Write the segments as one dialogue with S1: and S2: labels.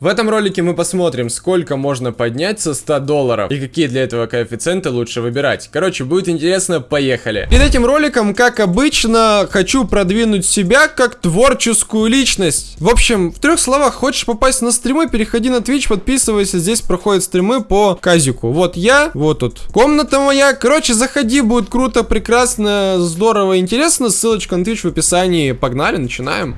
S1: В этом ролике мы посмотрим, сколько можно поднять со 100 долларов и какие для этого коэффициенты лучше выбирать. Короче, будет интересно, поехали. Перед этим роликом, как обычно, хочу продвинуть себя как творческую личность. В общем, в трех словах, хочешь попасть на стримы, переходи на Twitch, подписывайся, здесь проходят стримы по казику. Вот я, вот тут комната моя. Короче, заходи, будет круто, прекрасно, здорово, интересно. Ссылочка на Twitch в описании. Погнали, начинаем.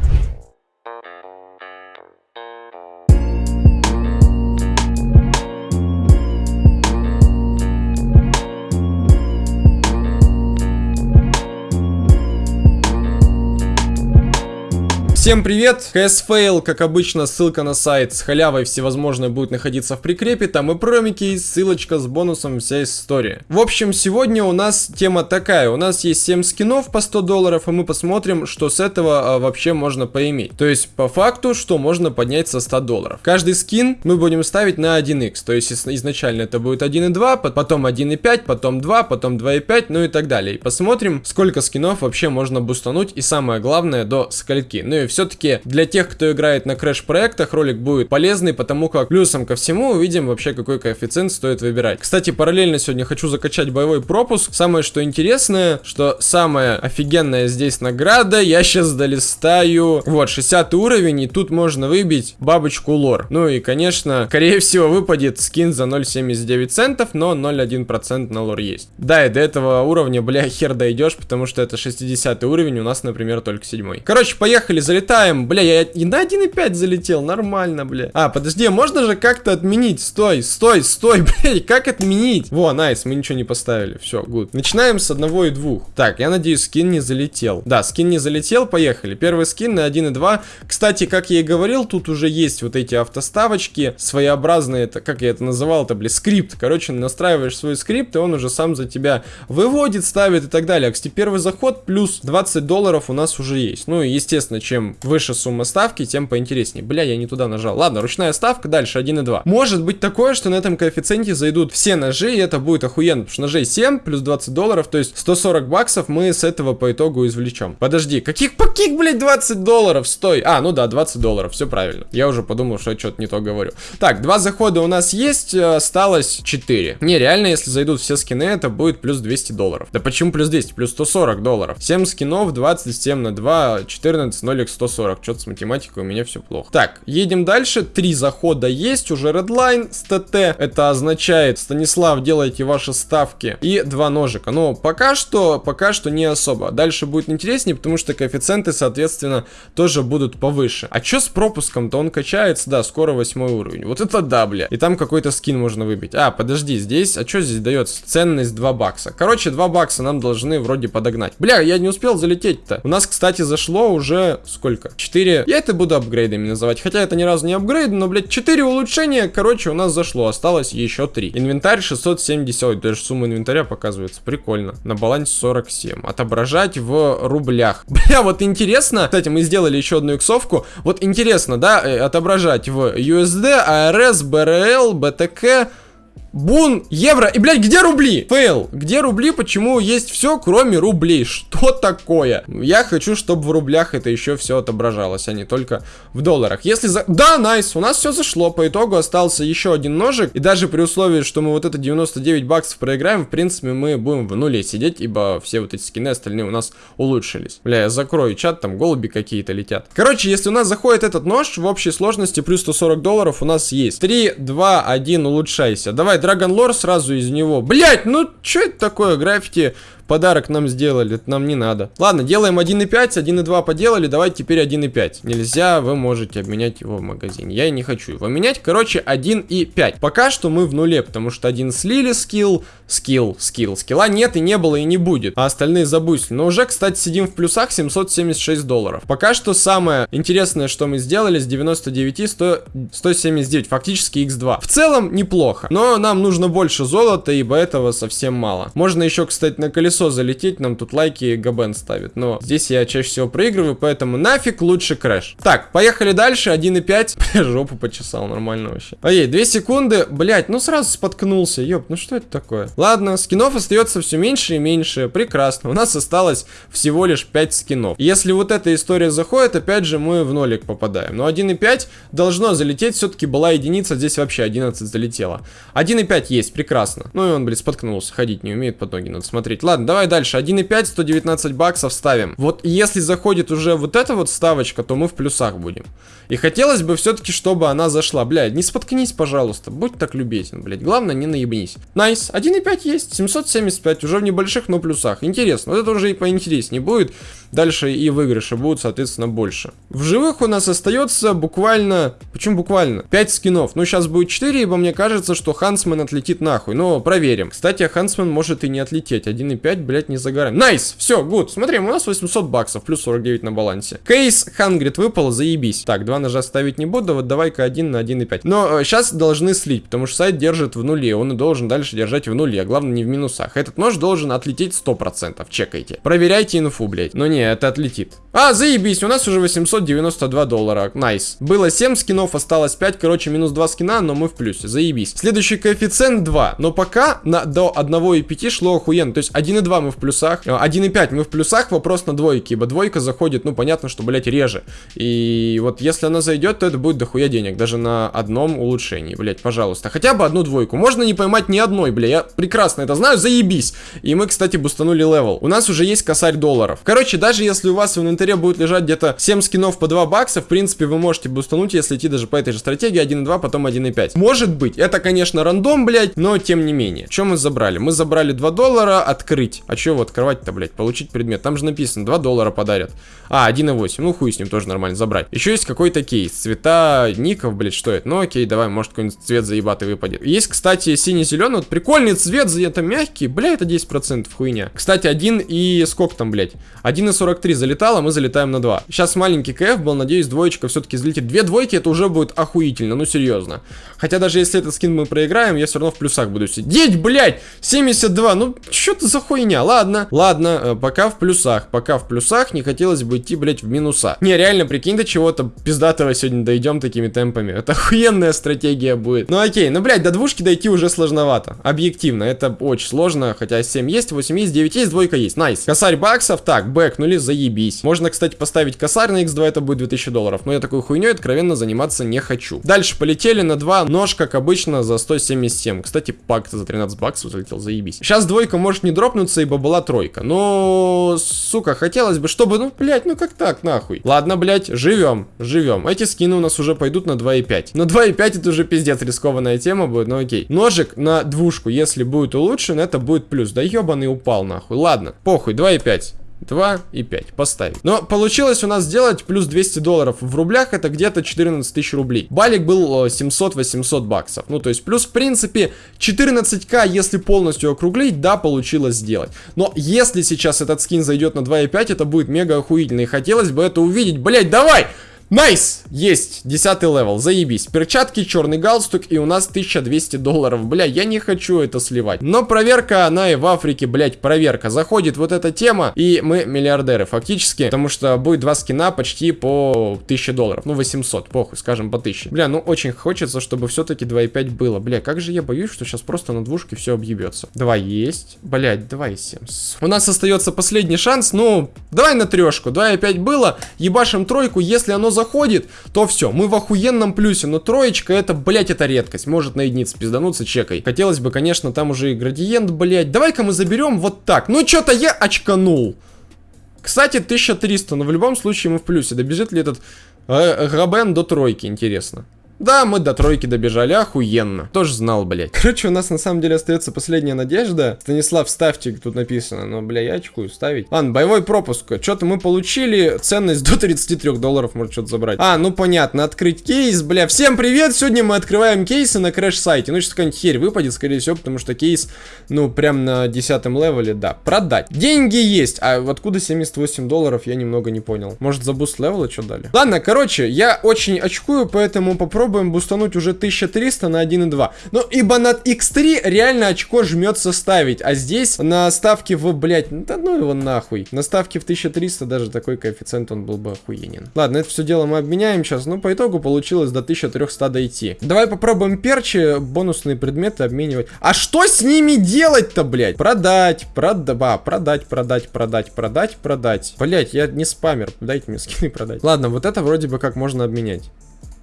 S1: Всем привет! CS Fail, как обычно, ссылка на сайт с халявой всевозможной будет находиться в прикрепе, там и промики, и ссылочка с бонусом, вся история. В общем, сегодня у нас тема такая, у нас есть 7 скинов по 100 долларов, и мы посмотрим, что с этого а, вообще можно поиметь. То есть, по факту, что можно поднять со 100 долларов. Каждый скин мы будем ставить на 1x, то есть изначально это будет 1.2, потом 1.5, потом 2, потом 2.5, ну и так далее. И посмотрим, сколько скинов вообще можно бустануть, и самое главное, до скольки. Ну и все-таки для тех, кто играет на крэш-проектах, ролик будет полезный, потому как плюсом ко всему увидим вообще, какой коэффициент стоит выбирать. Кстати, параллельно сегодня хочу закачать боевой пропуск. Самое, что интересное, что самая офигенная здесь награда, я сейчас долистаю. Вот, 60 уровень, и тут можно выбить бабочку лор. Ну и, конечно, скорее всего, выпадет скин за 0.79 центов, но 0.1% на лор есть. Да, и до этого уровня, бля, хер дойдешь, потому что это 60 уровень, у нас, например, только 7. Короче, поехали, залетаем залетаем. Бля, я и на 1.5 залетел, нормально, бля. А, подожди, а можно же как-то отменить? Стой, стой, стой, бля, как отменить? Во, найс, мы ничего не поставили, все, гуд. Начинаем с одного и двух. Так, я надеюсь, скин не залетел. Да, скин не залетел, поехали. Первый скин на 1.2. Кстати, как я и говорил, тут уже есть вот эти автоставочки, своеобразные, это, как я это называл, это, бля, скрипт. Короче, настраиваешь свой скрипт, и он уже сам за тебя выводит, ставит и так далее. Кстати, первый заход плюс 20 долларов у нас уже есть. Ну, естественно, чем выше сумма ставки, тем поинтереснее. Бля, я не туда нажал. Ладно, ручная ставка, дальше 1,2. Может быть такое, что на этом коэффициенте зайдут все ножи, и это будет охуенно, потому что ножей 7 плюс 20 долларов, то есть 140 баксов мы с этого по итогу извлечем. Подожди, каких каких, блядь, 20 долларов? Стой. А, ну да, 20 долларов, все правильно. Я уже подумал, что я что-то не то говорю. Так, два захода у нас есть, э, осталось 4. Не, реально, если зайдут все скины, это будет плюс 200 долларов. Да почему плюс 200? Плюс 140 долларов. 7 скинов, 27 на 2, 14, 0 x 140. Что-то с математикой у меня все плохо. Так, едем дальше. Три захода есть. Уже Redline с ТТ. Это означает, Станислав, делайте ваши ставки. И два ножика. Но пока что, пока что не особо. Дальше будет интереснее, потому что коэффициенты, соответственно, тоже будут повыше. А что с пропуском-то? Он качается, да, скоро восьмой уровень. Вот это да, бля. И там какой-то скин можно выбить. А, подожди, здесь, а что здесь дается? Ценность 2 бакса. Короче, 2 бакса нам должны вроде подогнать. Бля, я не успел залететь-то. У нас, кстати, зашло уже сколько? 4. Я это буду апгрейдами называть. Хотя это ни разу не апгрейд, но, блядь, 4 улучшения, короче, у нас зашло. Осталось еще 3. Инвентарь 670. Даже сумма инвентаря показывается. Прикольно. На балансе 47. Отображать в рублях. Бля, вот интересно. Кстати, мы сделали еще одну иксовку. Вот интересно, да, э, отображать в USD, ARS, BRL, BTK. Бун, евро. И, блядь, где рубли? Фейл. Где рубли? Почему есть все, кроме рублей? Что такое? Я хочу, чтобы в рублях это еще все отображалось, а не только в долларах. Если за... Да, найс, у нас все зашло. По итогу остался еще один ножик. И даже при условии, что мы вот это 99 баксов проиграем, в принципе, мы будем в нуле сидеть, ибо все вот эти скины остальные у нас улучшились. Бля, я закрою чат, там голуби какие-то летят. Короче, если у нас заходит этот нож, в общей сложности плюс 140 долларов у нас есть. 3, 2, 1, улучшайся. Давай, Dragon Lore сразу из него. Блять, ну что это такое? Граффити подарок нам сделали, это нам не надо. Ладно, делаем 1.5, 1.2 поделали, давайте теперь 1.5. Нельзя, вы можете обменять его в магазине. Я и не хочу его менять. Короче, 1.5. Пока что мы в нуле, потому что один слили skill, skill, skill. Скилла нет и не было и не будет, а остальные забустили. Но уже, кстати, сидим в плюсах 776 долларов. Пока что самое интересное, что мы сделали, с 99 100, 179, фактически x2. В целом неплохо, но нам нужно больше золота, ибо этого совсем мало. Можно еще, кстати, на колесо колесо залететь, нам тут лайки Габен ставит. Но здесь я чаще всего проигрываю, поэтому нафиг лучше crash. Так, поехали дальше, 1.5. Бля, жопу почесал, нормально вообще. Ой, 2 секунды, блять, ну сразу споткнулся, ёп, ну что это такое? Ладно, скинов остается все меньше и меньше, прекрасно. У нас осталось всего лишь 5 скинов. Если вот эта история заходит, опять же мы в нолик попадаем. Но 1.5 должно залететь, все-таки была единица, здесь вообще 11 залетело. 1.5 есть, прекрасно. Ну и он, блин, споткнулся, ходить не умеет, под ноги надо смотреть. Ладно, давай дальше, 1.5, 119 баксов ставим. Вот если заходит уже вот эта вот ставочка, то мы в плюсах будем. И хотелось бы все-таки, чтобы она зашла. Блядь, не споткнись, пожалуйста, будь так любезен, блядь. Главное, не наебнись. Nice, 1.5 есть, 775, уже в небольших, но плюсах. Интересно, вот это уже и поинтереснее будет. Дальше и выигрыши будут, соответственно, больше. В живых у нас остается буквально... Почему буквально? 5 скинов. Ну, сейчас будет 4, ибо мне кажется, что Huntsman отлетит нахуй. Но проверим. Кстати, Huntsman может и не отлететь. 1.5, блядь, не сгораем. Nice! Все, good. Смотрим, у нас 800 баксов, плюс 49 на балансе. Кейс Hundred выпал, заебись. Так, два ножа ставить не буду, вот давай-ка 1 на 1.5. Но э, сейчас должны слить, потому что сайт держит в нуле. Он и должен дальше держать в нуле, а главное не в минусах. Этот нож должен отлететь 100%. Чекайте. Проверяйте инфу, блядь. Но не, это отлетит. А, заебись, у нас уже 892 доллара. Nice. Было 7 скинов, осталось 5. Короче, минус 2 скина, но мы в плюсе. Заебись. Следующий коэффициент 2. Но пока на, до 1,5 шло охуенно. То есть 1,2 мы в плюсах. 1,5 э, мы в плюсах. Вопрос на двойке. Ибо двойка заходит, ну, понятно, что, блядь, реже. И вот если она зайдет, то это будет дохуя денег. Даже на одном улучшении, блядь, пожалуйста. Хотя бы одну двойку. Можно не поймать ни одной, бля. Я прекрасно это знаю. Заебись. И мы, кстати, бустанули level. У нас уже есть косарь долларов. Короче, да даже если у вас в инвентаре будет лежать где-то 7 скинов по 2 бакса, в принципе, вы можете бустануть, если идти даже по этой же стратегии 1.2, потом 1.5. Может быть, это, конечно, рандом, блядь, но тем не менее. Что мы забрали? Мы забрали 2 доллара, открыть. А что его открывать-то, блядь? Получить предмет. Там же написано, 2 доллара подарят. А, 1.8. Ну, хуй с ним тоже нормально забрать. Еще есть какой-то кейс. Цвета ников, блядь, что это? Ну, окей, давай, может, какой-нибудь цвет заебатый выпадет. Есть, кстати, синий-зеленый. Вот прикольный цвет, это мягкий. Бля, это 10% хуйня. Кстати, один и сколько там, блядь? 1 43 залетало, мы залетаем на 2. Сейчас маленький КФ был, надеюсь, двоечка все-таки взлетит. Две двойки, это уже будет охуительно, ну серьезно. Хотя даже если этот скин мы проиграем, я все равно в плюсах буду сидеть, блядь! 72, ну что ты за хуйня? Ладно, ладно, э, пока в плюсах, пока в плюсах, не хотелось бы идти, блядь, в минуса. Не, реально, прикинь, до чего-то пиздатого сегодня дойдем такими темпами. Это охуенная стратегия будет. Ну окей, ну, блядь, до двушки дойти уже сложновато. Объективно, это очень сложно, хотя 7 есть, 8 есть, 9 есть, двойка есть, найс. Косарь баксов, так, бэкнули, заебись. Можно, кстати, поставить косарь на x2, это будет 2000 долларов. Но я такой хуйней откровенно заниматься не хочу. Дальше полетели на 2. Нож, как обычно, за 177. Кстати, пак за 13 баксов залетел, заебись. Сейчас двойка может не дропнуться, ибо была тройка. Но, сука, хотелось бы, чтобы, ну, блядь, ну как так, нахуй. Ладно, блядь, живем, живем. Эти скины у нас уже пойдут на 2,5. На 2,5 это уже пиздец рискованная тема будет, но окей. Ножик на двушку, если будет улучшен, это будет плюс. Да ебаный упал, нахуй. Ладно, похуй, 2,5. 2 и 5 поставить. Но получилось у нас сделать плюс 200 долларов. В рублях это где-то 14 тысяч рублей. Балик был 700-800 э, баксов. Ну, то есть плюс, в принципе, 14к, если полностью округлить, да, получилось сделать. Но если сейчас этот скин зайдет на 2,5, это будет мега охуительно. И хотелось бы это увидеть. Блять, давай! Nice! Есть! Десятый level, заебись. Перчатки, черный галстук и у нас 1200 долларов. Бля, я не хочу это сливать. Но проверка, она и в Африке, блять, проверка. Заходит вот эта тема, и мы миллиардеры фактически. Потому что будет два скина почти по 1000 долларов. Ну, 800, похуй, скажем, по 1000. Бля, ну очень хочется, чтобы все-таки 2,5 было. Бля, как же я боюсь, что сейчас просто на двушке все объебется. Два есть. Блять, 2,7. У нас остается последний шанс. Ну, давай на трешку. 2,5 было. Ебашим тройку, если оно заходит, то все, мы в охуенном плюсе. Но троечка, это, блять, это редкость. Может на единице пиздануться, чекай. Хотелось бы, конечно, там уже и градиент, блять. Давай-ка мы заберем вот так. Ну, что-то я очканул. Кстати, 1300, но в любом случае мы в плюсе. Добежит ли этот э, Габен до тройки, интересно. Да, мы до тройки добежали, охуенно. Кто же знал, блядь. Короче, у нас на самом деле остается последняя надежда. Станислав, ставьте, тут написано. Но, бля, я очкую ставить. Ладно, боевой пропуск. Что-то мы получили ценность до 33 долларов, может что-то забрать. А, ну понятно, открыть кейс, бля. Всем привет, сегодня мы открываем кейсы на crash-сайте. Ну, сейчас какая-нибудь херь выпадет, скорее всего, потому что кейс, ну, прям на 10 левеле, да. Продать. Деньги есть. А откуда 78 долларов, я немного не понял. Может, за буст левела что дали? Ладно, короче, я очень очкую, поэтому попробую попробуем бустануть уже 1300 на 1.2. Ну, ибо на X3 реально очко жмется ставить, а здесь на ставке в, блядь, да ну его нахуй. На ставке в 1300 даже такой коэффициент он был бы охуенен. Ладно, это все дело мы обменяем сейчас, ну, по итогу получилось до 1300 дойти. Давай попробуем перчи, бонусные предметы обменивать. А что с ними делать-то, блядь? Продать, прода, продать, продать, продать, продать, продать. Блядь, я не спамер, дайте мне скины продать. Ладно, вот это вроде бы как можно обменять.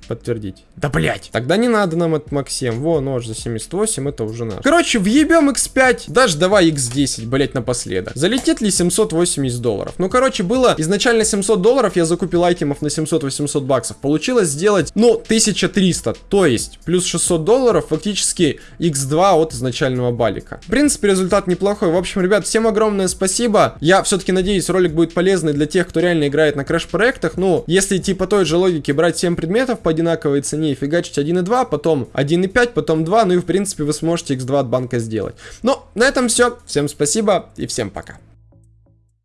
S1: Подтвердить. Да блять. Тогда не надо нам этот Максим. Во, нож за 78, это уже наш. Короче, въебем X5. Даже давай X10, блять, напоследок. Залетит ли 780 долларов? Ну, короче, было изначально 700 долларов, я закупил айтемов на 700-800 баксов. Получилось сделать, ну, 1300. То есть, плюс 600 долларов, фактически X2 от изначального балика. В принципе, результат неплохой. В общем, ребят, всем огромное спасибо. Я все-таки надеюсь, ролик будет полезный для тех, кто реально играет на крэш-проектах. Ну, если типа той же логики брать 7 предметов по одинаковой цене и фигачить 1.2, потом 1.5, потом 2, ну и в принципе вы сможете x2 от банка сделать. Ну, на этом все. Всем спасибо и всем пока.